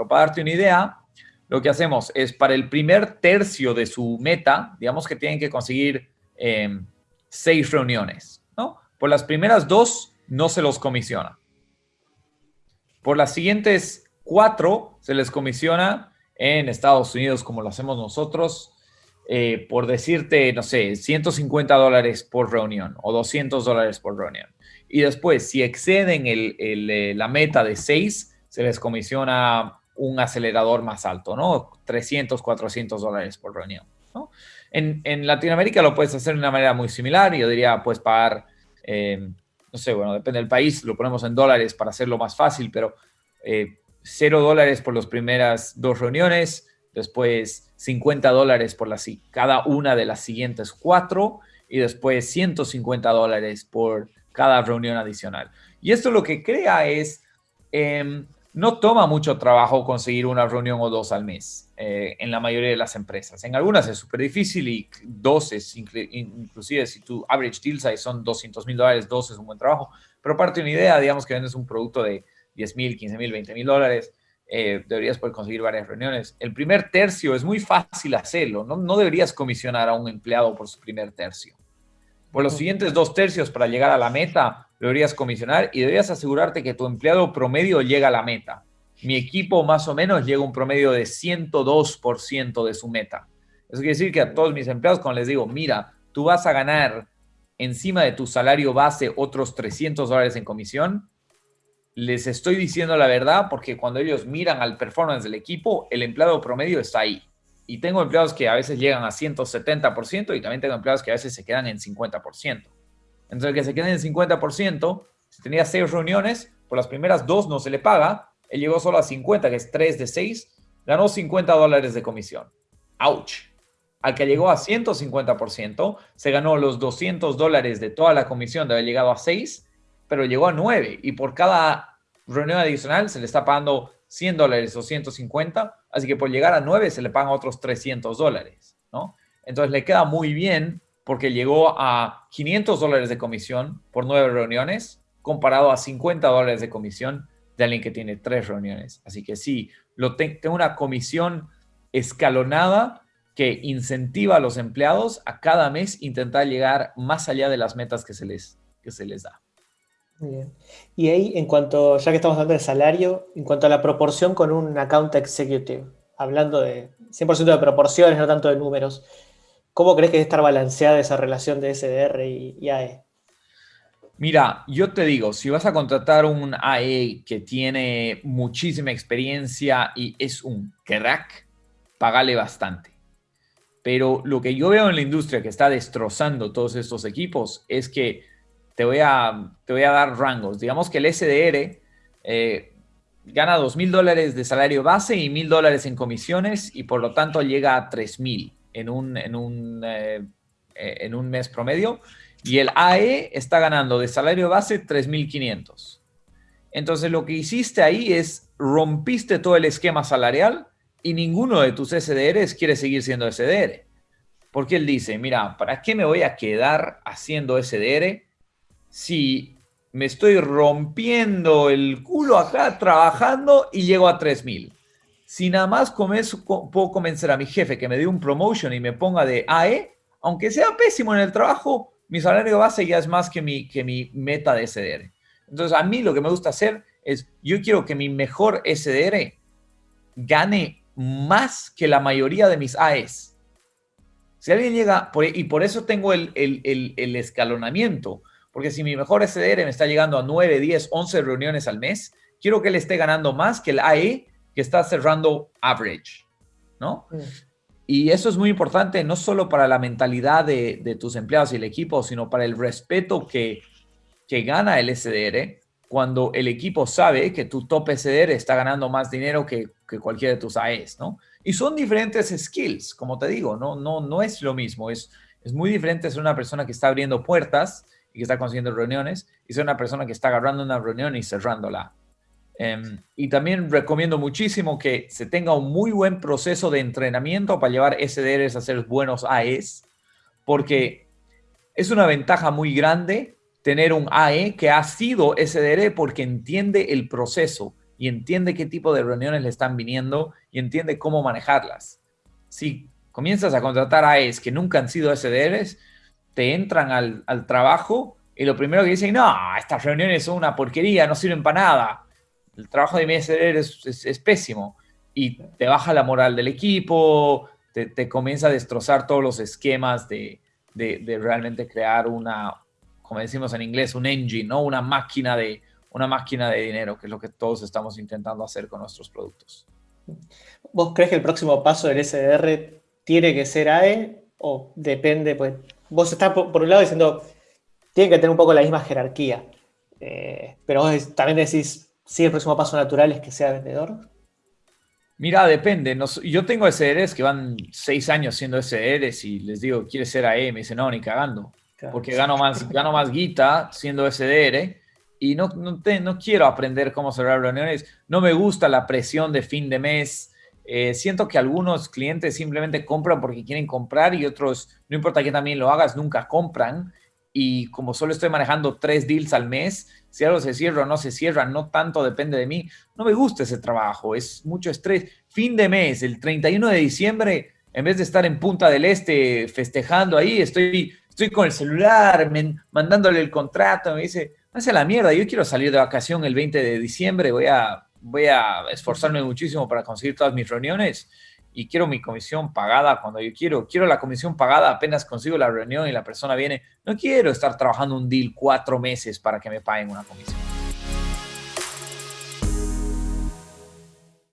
pero para darte una idea, lo que hacemos es para el primer tercio de su meta, digamos que tienen que conseguir em, seis reuniones, ¿no? Por las primeras dos no se los comisiona. Por las siguientes cuatro se les comisiona en Estados Unidos como lo hacemos nosotros, eh, por decirte, no sé, 150 dólares por reunión o 200 dólares por reunión. Y después, si exceden eh, la meta de seis, se les comisiona un acelerador más alto, ¿no? 300, 400 dólares por reunión, ¿no? En, Latinoamérica lo puedes hacer de una manera muy similar. Yo diría, puedes pagar, eh, no sé, bueno, depende del país, lo ponemos en dólares para hacerlo más fácil, pero eh, cero dólares por las primeras dos reuniones, después 50 dólares por cada una de las siguientes cuatro y después 150 dólares por cada reunión adicional. Y esto lo que crea es... Em, no toma mucho trabajo conseguir una reunión o dos al mes eh, en la mayoría de las empresas. En algunas es súper difícil y dos es, inclusive si tu average deal size son 200 mil dólares, dos es un buen trabajo. Pero parte de una idea, digamos que vendes un producto de 10 mil, 15 mil, 20 mil dólares, eh, deberías poder conseguir varias reuniones. El primer tercio es muy fácil hacerlo. No, no deberías comisionar a un empleado por su primer tercio. Por los siguientes dos tercios para llegar a la meta, deberías comisionar y deberías asegurarte que tu empleado promedio llega a la meta. Mi equipo más o menos llega a un promedio de 102% de su meta. Eso quiere decir que a todos mis empleados, cuando les digo, mira, tú vas a ganar encima de tu salario base otros 300 dólares en comisión, les estoy diciendo la verdad porque cuando ellos miran al performance del equipo, el empleado promedio está ahí y tengo empleados que a veces llegan a 170% y también tengo empleados que a veces se quedan en 50%. Entonces, el que se quede en 50%, si tenía seis reuniones, por las primeras dos no se le paga, él llegó solo a 50, que es 3 de 6, ganó 50 dólares de comisión. ¡Auch! Al que llegó a 150%, se ganó los 200 dólares de toda la comisión de haber llegado a 6, pero llegó a 9 y por cada reunión adicional se le está pagando 100 dólares o 150, así que por llegar a 9 se le pagan otros 300 dólares, ¿no? Entonces le queda muy bien porque llegó a 500 dólares de comisión por 9 reuniones, comparado a 50 dólares de comisión de alguien que tiene 3 reuniones. Así que sí, lo tengo una comisión escalonada que incentiva a los empleados a cada mes intentar llegar más allá de las metas que se les, que se les da. Bien. Y ahí, en cuanto, ya que estamos hablando de salario, en cuanto a la proporción con un account executive, hablando de 100% de proporciones, no tanto de números, ¿cómo crees que debe estar balanceada esa relación de SDR y, AE? Mira, yo te digo, si vas a contratar un AE que tiene muchísima experiencia y es un crack, pagale bastante. Pero lo que yo veo en la industria que está destrozando todos estos equipos es que te voy a, te voy a dar rangos. Digamos que el SDR eh, gana dos mil dólares de salario base y mil dólares en comisiones y por lo tanto llega a tres mil en un, en, un, eh, eh, en un mes promedio. Y el AE está ganando de salario base 3.500. Entonces lo que hiciste ahí es rompiste todo el esquema salarial y ninguno de tus SDRs quiere seguir siendo SDR. Porque él dice, mira, ¿para qué me voy a quedar haciendo SDR si me estoy rompiendo el culo acá trabajando y llego a 3000. Si nada más puedo convencer a mi jefe que me dé un promotion y me ponga de AE, aunque sea pésimo en el trabajo, mi salario base ya es más que mi, que mi meta de SDR. Entonces, a mí lo que me gusta hacer es, yo quiero que mi mejor SDR gane más que la mayoría de mis AEs. Si alguien llega, y por eso tengo el, el, el escalonamiento, porque si mi mejor SDR me está llegando a 9, 10, 11 reuniones al mes, quiero que él esté ganando más que el AE que está cerrando average, ¿no? Mm. Y eso es muy importante no solo para la mentalidad de, tus empleados y el equipo, sino para el respeto que, que gana el SDR cuando el equipo sabe que tu top SDR está ganando más dinero que, que cualquiera de tus AEs, ¿no? Y son diferentes skills, como te digo, no, no, no es lo mismo, es, es muy diferente ser una persona que está abriendo puertas y que está consiguiendo reuniones y ser una persona que está agarrando una reunión y cerrándola. Em, y también recomiendo muchísimo que se tenga un muy buen proceso de entrenamiento para llevar SDRs a ser buenos AEs, porque es una ventaja muy grande tener un AE que ha sido SDR porque entiende el proceso y entiende qué tipo de reuniones le están viniendo y entiende cómo manejarlas. Si comienzas a contratar AES que nunca han sido SDRs, te entran al, al trabajo y lo primero que dicen, no, estas reuniones son una porquería, no sirven para nada. El trabajo de mi SDR es, es, pésimo y te baja la moral del equipo, te, te comienza a destrozar todos los esquemas de, de, de, realmente crear una, como decimos en inglés, un engine, ¿no? Una máquina de, una máquina de dinero, que es lo que todos estamos intentando hacer con nuestros productos. ¿Vos crees que el próximo paso del SDR tiene que ser AE o depende? Pues vos estás por, un lado diciendo, tiene que tener un poco la misma jerarquía, eh, pero vos también decís, sí, el próximo paso natural es que sea vendedor. Mira, depende. yo tengo SDRs que van seis años siendo SDRs y les digo, ¿quieres ser AE? Me dicen, no, ni cagando. Porque gano más, gano más guita siendo SDR y no, no, no quiero aprender cómo cerrar reuniones. No me gusta la presión de fin de mes. Eh, siento que algunos clientes simplemente compran porque quieren comprar y otros, no importa que también lo hagas, nunca compran. Y como solo estoy manejando tres deals al mes, si algo se cierra o no se cierra, no tanto depende de mí. No me gusta ese trabajo, es mucho estrés. Fin de mes, el 31 de diciembre, en vez de estar en Punta del Este festejando ahí, estoy, estoy con el celular, mandándole el contrato, me dice, hace la mierda, yo quiero salir de vacación el 20 de diciembre, voy a, voy a esforzarme muchísimo para conseguir todas mis reuniones y quiero mi comisión pagada cuando yo quiero. Quiero la comisión pagada apenas consigo la reunión y la persona viene. No quiero estar trabajando un deal cuatro meses para que me paguen una comisión.